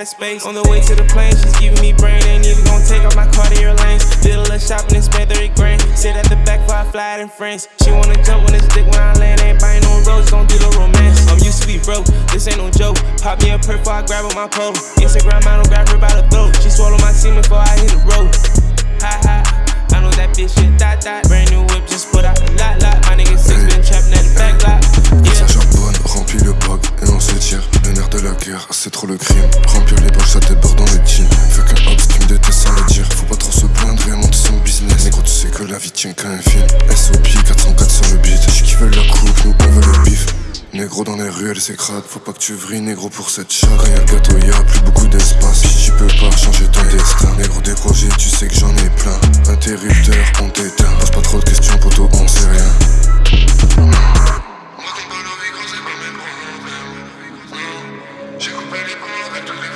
space. On the way to the plane, she's giving me brain. Ain't even gonna take off my Cartier lanes. Did a little shopping and spent 30 grand. Sit at the back before I fly in France. She wanna jump when it's dick when I land. Ain't buying no roses, don't do the romance. I'm used to be broke, this ain't no joke. Pop me a perk I grab on my pole. Instagram model, grab her by the throat. She swallow my semen before I hit the road. Ha ha. I know that bitch shit dot dot. Brand ça déborde dans le team. Fais qu'un hops qui me déteste sans le dire. Faut pas trop se plaindre et monter son business. Négro, tu sais que la vie tient qu'à un fil. SOP 404 sur le beat. J'suis qui veulent la coupe, nous on veut le bif. Négro dans les ruelles, c'est crade. Faut pas que tu vrilles, négro, pour cette chatte. Quand y'a le gâteau, y'a plus beaucoup d'espace. Si tu peux pas changer ton destin. Négro, des projets, tu sais que j'en ai plein. Interrupteur, on t'éteint. Pose pas trop de questions, poto, on sait rien. I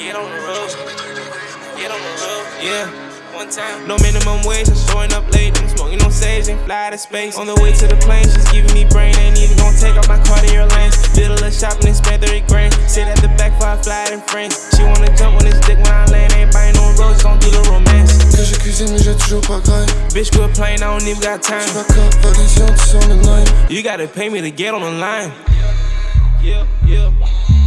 get on the road. Get on the road. Yeah. One time. No minimum wage, I'm showing up late. I'm smoking no sage and fly to space. On the way to the plane, she's giving me brain. Ain't even gonna take off my Cartier lanes. Did a little shopping and spent 30 grand. Sit at the back before I fly in France. She wanna jump on this dick when I land. Ain't buying no roses, don't do the romance. Que je cuisine, mais j'ai toujours pas graille. Bitch, quit playing, I don't even got time. J'suis pas cavalisien, tu sens le nine. You gotta pay me to get on the line. Yeah, yeah, yeah,